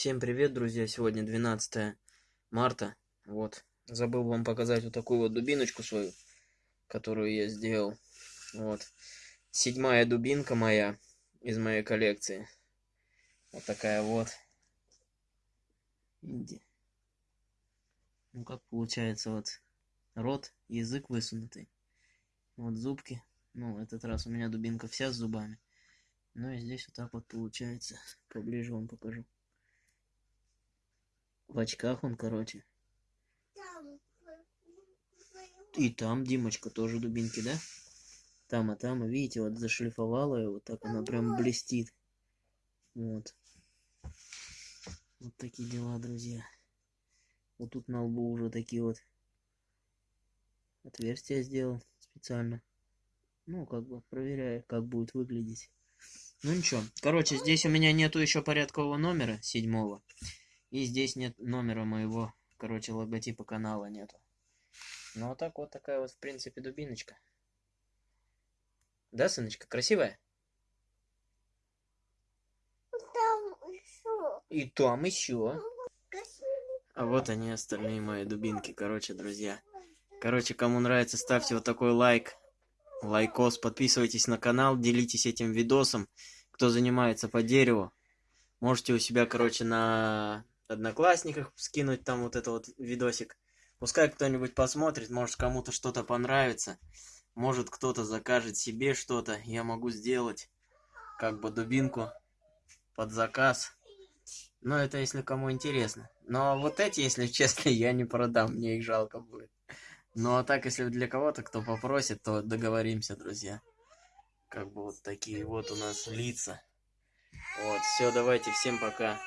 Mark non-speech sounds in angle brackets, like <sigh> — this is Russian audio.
Всем привет, друзья! Сегодня 12 марта. Вот. Забыл вам показать вот такую вот дубиночку свою, которую я сделал. Вот. Седьмая дубинка моя из моей коллекции. Вот такая вот. Ну как получается вот рот, язык высунутый. Вот зубки. Ну, этот раз у меня дубинка вся с зубами. Ну и здесь вот так вот получается. Поближе вам покажу. В очках он, короче. И там Димочка тоже дубинки, да? Там, а там, видите, вот зашлифовала ее, вот так она прям блестит. Вот. Вот такие дела, друзья. Вот тут на лбу уже такие вот отверстия сделал специально. Ну, как бы проверяю, как будет выглядеть. Ну ничего. Короче, здесь у меня нету еще порядкового номера, седьмого. И здесь нет номера моего, короче, логотипа канала нету. Ну, вот так вот такая вот, в принципе, дубиночка. Да, сыночка, красивая? Там еще. И там еще. А вот они, остальные мои дубинки, короче, друзья. Короче, кому нравится, ставьте вот такой лайк. Лайкос, подписывайтесь на канал, делитесь этим видосом. Кто занимается по дереву, можете у себя, короче, на одноклассниках скинуть там вот это вот видосик. Пускай кто-нибудь посмотрит, может кому-то что-то понравится. Может кто-то закажет себе что-то. Я могу сделать как бы дубинку под заказ. Но это если кому интересно. Но вот эти, если <laughs> честно, я не продам, мне их жалко будет. Ну а так, если для кого-то кто попросит, то договоримся, друзья. Как бы вот такие вот у нас лица. Вот, все, давайте, всем пока.